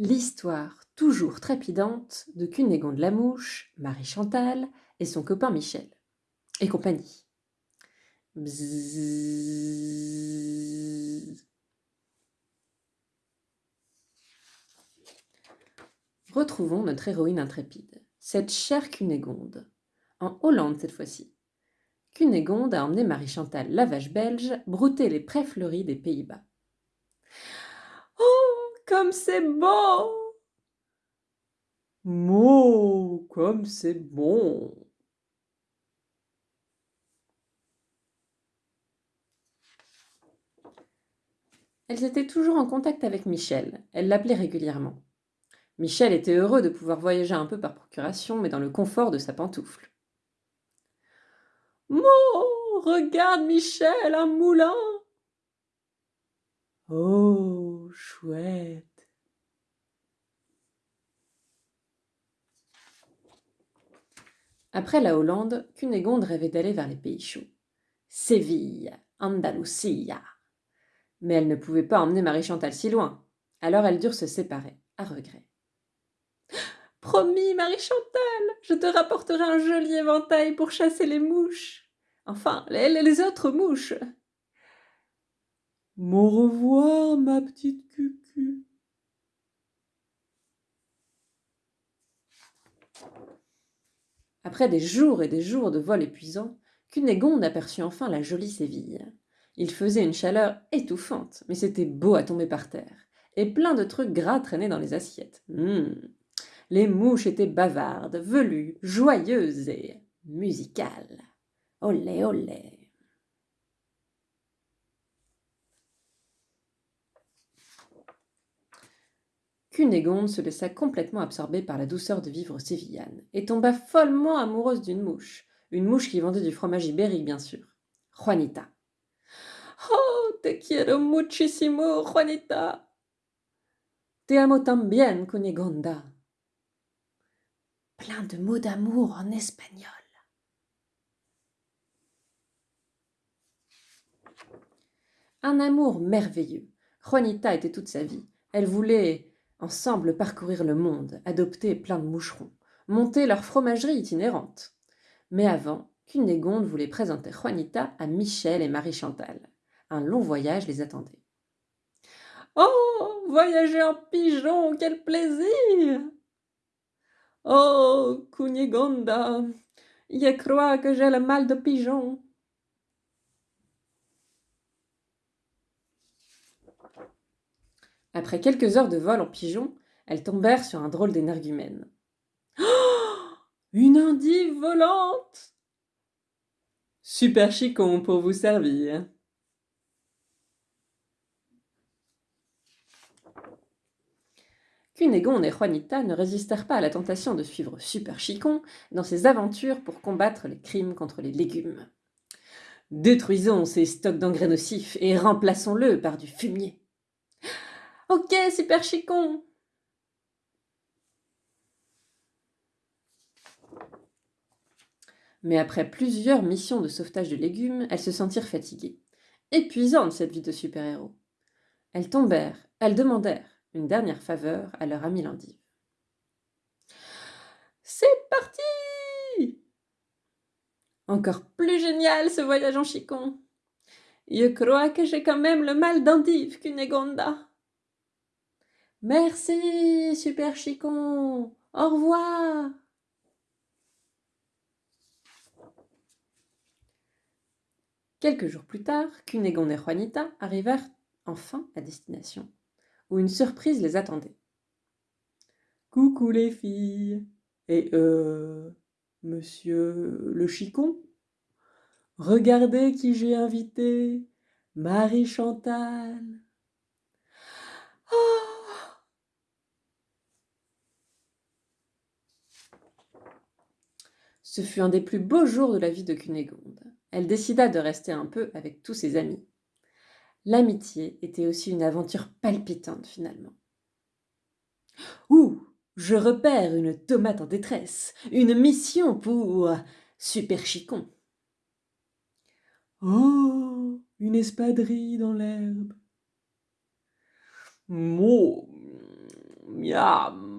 L'histoire toujours trépidante de Cunégonde la mouche, Marie Chantal et son copain Michel. Et compagnie. Retrouvons notre héroïne intrépide, cette chère Cunégonde, en Hollande cette fois-ci. Cunégonde a emmené Marie Chantal, la vache belge, brouter les prés fleuris des Pays-Bas. Comme c'est beau Mo, comme c'est bon Elles étaient toujours en contact avec Michel, elle l'appelait régulièrement. Michel était heureux de pouvoir voyager un peu par procuration, mais dans le confort de sa pantoufle. Mo, regarde Michel, un moulin Oh, chouette Après la Hollande, Cunégonde rêvait d'aller vers les pays chauds. Séville, Andalusia. Mais elle ne pouvait pas emmener Marie-Chantal si loin. Alors elles durent se séparer, à regret. Promis, Marie-Chantal, je te rapporterai un joli éventail pour chasser les mouches. Enfin, les, les autres mouches. Au revoir, ma petite cucu. Après des jours et des jours de vol épuisant, Cunégonde aperçut enfin la jolie Séville. Il faisait une chaleur étouffante, mais c'était beau à tomber par terre, et plein de trucs gras traînaient dans les assiettes. Hum. Les mouches étaient bavardes, velues, joyeuses et musicales. Olé, olé. Cunégonde se laissa complètement absorber par la douceur de vivre sévillane et tomba follement amoureuse d'une mouche, une mouche qui vendait du fromage ibérique bien sûr, Juanita. Oh, te quiero muchísimo, Juanita. Te amo también, Cunégonda. Plein de mots d'amour en espagnol. Un amour merveilleux. Juanita était toute sa vie. Elle voulait ensemble parcourir le monde, adopter plein de moucherons, monter leur fromagerie itinérante. Mais avant, Cunégonde voulait présenter Juanita à Michel et Marie-Chantal. Un long voyage les attendait. Oh, voyager en pigeon, quel plaisir Oh, Cunégonda, je crois que j'ai le mal de pigeon. Après quelques heures de vol en pigeon, elles tombèrent sur un drôle d'énergumène. Oh, une endive volante Super chicon pour vous servir. Cunégonde et Juanita ne résistèrent pas à la tentation de suivre Super Chicon dans ses aventures pour combattre les crimes contre les légumes. Détruisons ces stocks d'engrais nocifs et remplaçons-le par du fumier. Ok, Super Chicon Mais après plusieurs missions de sauvetage de légumes, elles se sentirent fatiguées. Épuisante cette vie de super-héros. Elles tombèrent, elles demandèrent une dernière faveur à leur ami l'endive. C'est parti Encore plus génial ce voyage en chicon. Je crois que j'ai quand même le mal d'endive, Cunégonda. Merci, super chicon. Au revoir. Quelques jours plus tard, Cunégonde et Juanita arrivèrent enfin à destination, où une surprise les attendait. Coucou les filles. Et euh. Monsieur le chicon? Regardez qui j'ai invité. Marie Chantal. Ce fut un des plus beaux jours de la vie de Cunégonde. Elle décida de rester un peu avec tous ses amis. L'amitié était aussi une aventure palpitante finalement. Ouh, je repère une tomate en détresse, une mission pour Super Chicon. Oh, une espadrille dans l'herbe. Mo, miam